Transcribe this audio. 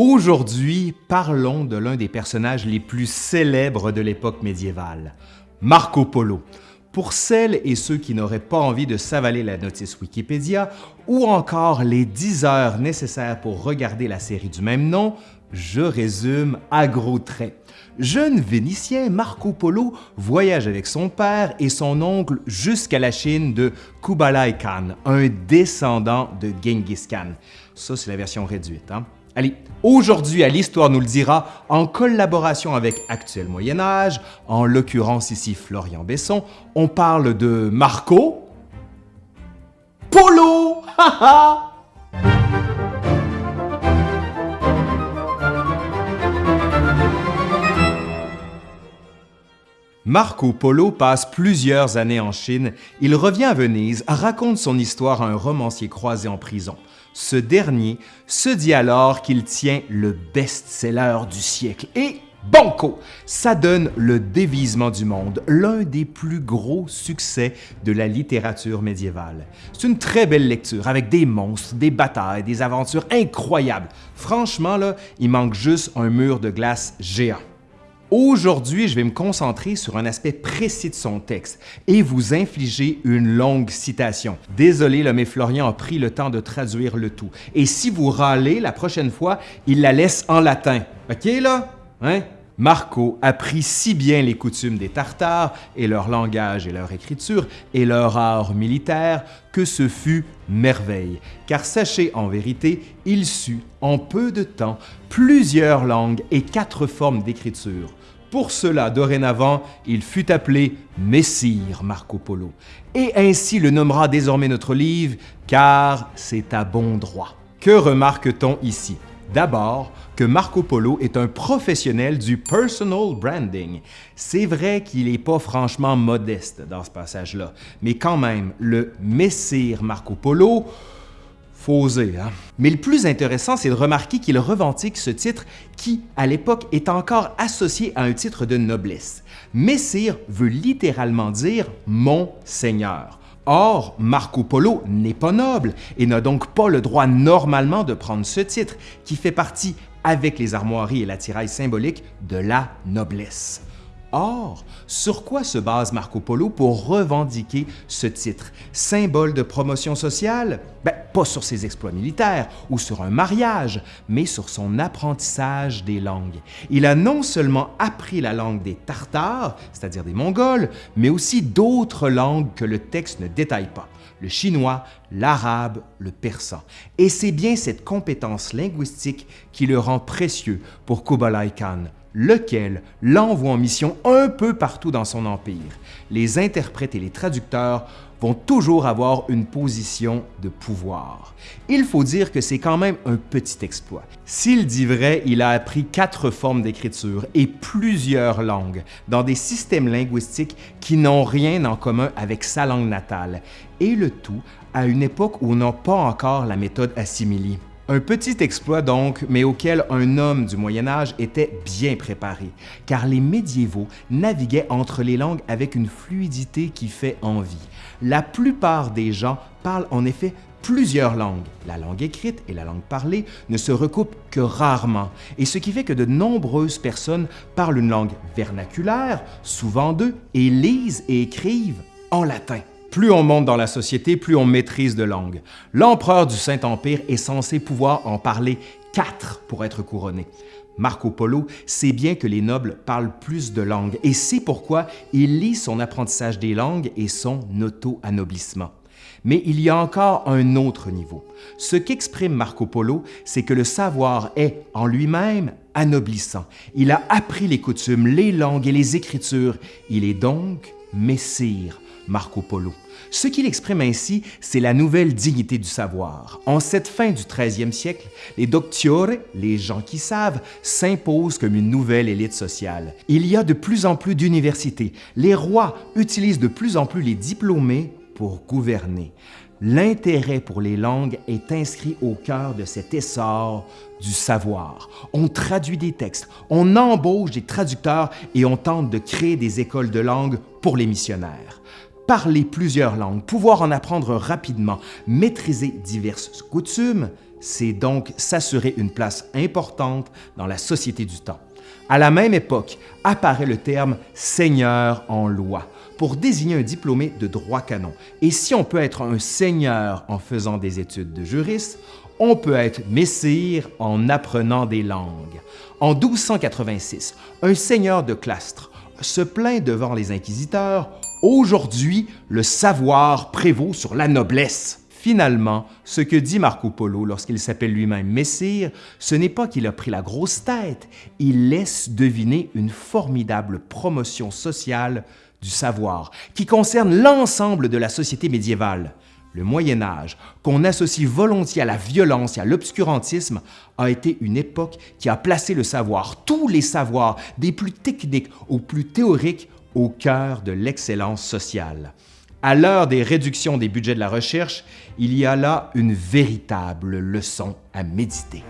Aujourd'hui, parlons de l'un des personnages les plus célèbres de l'époque médiévale, Marco Polo. Pour celles et ceux qui n'auraient pas envie de s'avaler la notice Wikipédia ou encore les 10 heures nécessaires pour regarder la série du même nom, je résume à gros traits. Jeune Vénitien, Marco Polo voyage avec son père et son oncle jusqu'à la Chine de Kublai Khan, un descendant de Genghis Khan. Ça, c'est la version réduite. Hein? Allez, aujourd'hui à l'Histoire nous le dira, en collaboration avec Actuel Moyen Âge, en l'occurrence ici Florian Besson, on parle de Marco Polo! Marco Polo passe plusieurs années en Chine. Il revient à Venise, raconte son histoire à un romancier croisé en prison. Ce dernier se dit alors qu'il tient le best-seller du siècle et Banco! Ça donne Le dévisement du monde, l'un des plus gros succès de la littérature médiévale. C'est une très belle lecture avec des monstres, des batailles, des aventures incroyables. Franchement, là, il manque juste un mur de glace géant. Aujourd'hui, je vais me concentrer sur un aspect précis de son texte et vous infliger une longue citation. Désolé, là, mais Florian a pris le temps de traduire le tout. Et si vous râlez la prochaine fois, il la laisse en latin. OK, là? Hein? Marco apprit si bien les coutumes des Tartares et leur langage et leur écriture et leur art militaire que ce fut merveille. Car sachez en vérité, il sut en peu de temps plusieurs langues et quatre formes d'écriture. Pour cela, dorénavant, il fut appelé Messire Marco Polo, et ainsi le nommera désormais notre livre, car c'est à bon droit. Que remarque-t-on ici? D'abord, que Marco Polo est un professionnel du personal branding. C'est vrai qu'il n'est pas franchement modeste dans ce passage-là, mais quand même, le Messire Marco Polo, Hein. Mais le plus intéressant, c'est de remarquer qu'il revendique ce titre qui, à l'époque, est encore associé à un titre de noblesse. Messire veut littéralement dire « mon seigneur ». Or, Marco Polo n'est pas noble et n'a donc pas le droit normalement de prendre ce titre, qui fait partie, avec les armoiries et l'attirail symbolique, de la noblesse. Or, sur quoi se base Marco Polo pour revendiquer ce titre? Symbole de promotion sociale? Ben, pas sur ses exploits militaires ou sur un mariage, mais sur son apprentissage des langues. Il a non seulement appris la langue des Tartares, c'est-à-dire des Mongols, mais aussi d'autres langues que le texte ne détaille pas le chinois, l'arabe, le persan. Et c'est bien cette compétence linguistique qui le rend précieux pour Kublai Khan, lequel l'envoie en mission un peu partout dans son empire. Les interprètes et les traducteurs vont toujours avoir une position de pouvoir. Il faut dire que c'est quand même un petit exploit. S'il dit vrai, il a appris quatre formes d'écriture et plusieurs langues dans des systèmes linguistiques qui n'ont rien en commun avec sa langue natale, et le tout à une époque où on n'a pas encore la méthode assimilée. Un petit exploit donc, mais auquel un homme du Moyen Âge était bien préparé, car les médiévaux naviguaient entre les langues avec une fluidité qui fait envie. La plupart des gens parlent en effet plusieurs langues. La langue écrite et la langue parlée ne se recoupent que rarement, et ce qui fait que de nombreuses personnes parlent une langue vernaculaire, souvent deux, et lisent et écrivent en latin. Plus on monte dans la société, plus on maîtrise de langues. L'empereur du Saint-Empire est censé pouvoir en parler quatre pour être couronné. Marco Polo sait bien que les nobles parlent plus de langues et c'est pourquoi il lit son apprentissage des langues et son auto-anoblissement. Mais il y a encore un autre niveau. Ce qu'exprime Marco Polo, c'est que le savoir est, en lui-même, anoblissant. Il a appris les coutumes, les langues et les écritures. Il est donc messire, Marco Polo. Ce qu'il exprime ainsi, c'est la nouvelle dignité du savoir. En cette fin du 13e siècle, les doctiores, les gens qui savent, s'imposent comme une nouvelle élite sociale. Il y a de plus en plus d'universités. Les rois utilisent de plus en plus les diplômés pour gouverner. L'intérêt pour les langues est inscrit au cœur de cet essor du savoir. On traduit des textes, on embauche des traducteurs et on tente de créer des écoles de langue pour les missionnaires parler plusieurs langues, pouvoir en apprendre rapidement, maîtriser diverses coutumes, c'est donc s'assurer une place importante dans la société du temps. À la même époque apparaît le terme seigneur en loi pour désigner un diplômé de droit canon. Et si on peut être un seigneur en faisant des études de juriste, on peut être messire en apprenant des langues. En 1286, un seigneur de Clastres se plaint devant les inquisiteurs « Aujourd'hui, le savoir prévaut sur la noblesse ». Finalement, ce que dit Marco Polo lorsqu'il s'appelle lui-même Messire, ce n'est pas qu'il a pris la grosse tête, il laisse deviner une formidable promotion sociale du savoir qui concerne l'ensemble de la société médiévale. Le Moyen Âge, qu'on associe volontiers à la violence et à l'obscurantisme, a été une époque qui a placé le savoir, tous les savoirs, des plus techniques aux plus théoriques, au cœur de l'excellence sociale. À l'heure des réductions des budgets de la recherche, il y a là une véritable leçon à méditer.